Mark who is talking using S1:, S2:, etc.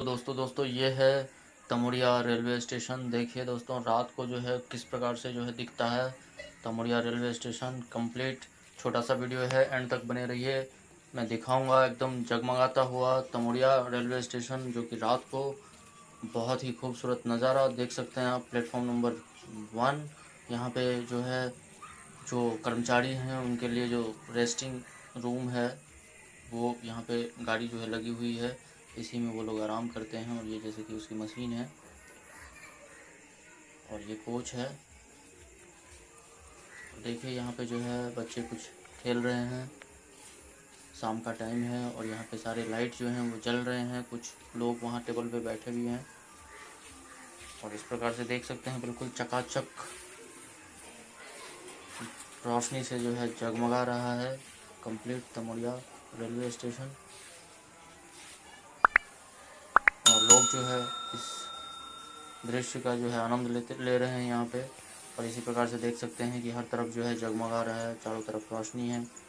S1: तो दोस्तों दोस्तों, ये है तमुड़िया रेलवे स्टेशन। देखिए दोस्तों, रात को जो है किस प्रकार से जो है दिखता है तमुड़िया रेलवे स्टेशन। कंप्लीट छोटा सा वीडियो है, एंड तक बने रहिए। मैं दिखाऊँगा, एकदम जगमगाता हुआ तमुड़िया रेलवे स्टेशन, जो कि रात को बहुत ही खूबसूरत नज़ारा देख सकते हैं आप। प्लेटफॉर्म नंबर वन, यहाँ पे जो है जो कर्मचारी हैं, उनके लिए जो रेस्टिंग रूम है, वो यहाँ पे गाड़ी जो है लगी हुई है। इसी में वो लोग आराम करते हैं और ये जैसे कि उसकी मशीन है। और ये कोच है। देखिए यहाँ पे जो है बच्चे कुछ खेल रहे हैं। शाम का टाइम है और यहाँ पे सारे लाइट जो हैं वो जल रहे हैं। कुछ लोग वहाँ टेबल पे बैठे भी हैं। और इस प्रकार से देख सकते हैं बिल्कुल चकाचक रोशनी से जो है जगमगा रहा है। कंप्लीट तमोड़िया रेलवे स्टेशन और जो है, इस दृश्य का जो है आनंद लेते, ले रहे हैं यहाँ पे। और इसी प्रकार से देख सकते हैं कि हर तरफ़ जो है जगमगा रहा है, चारों तरफ़ रोशनी है।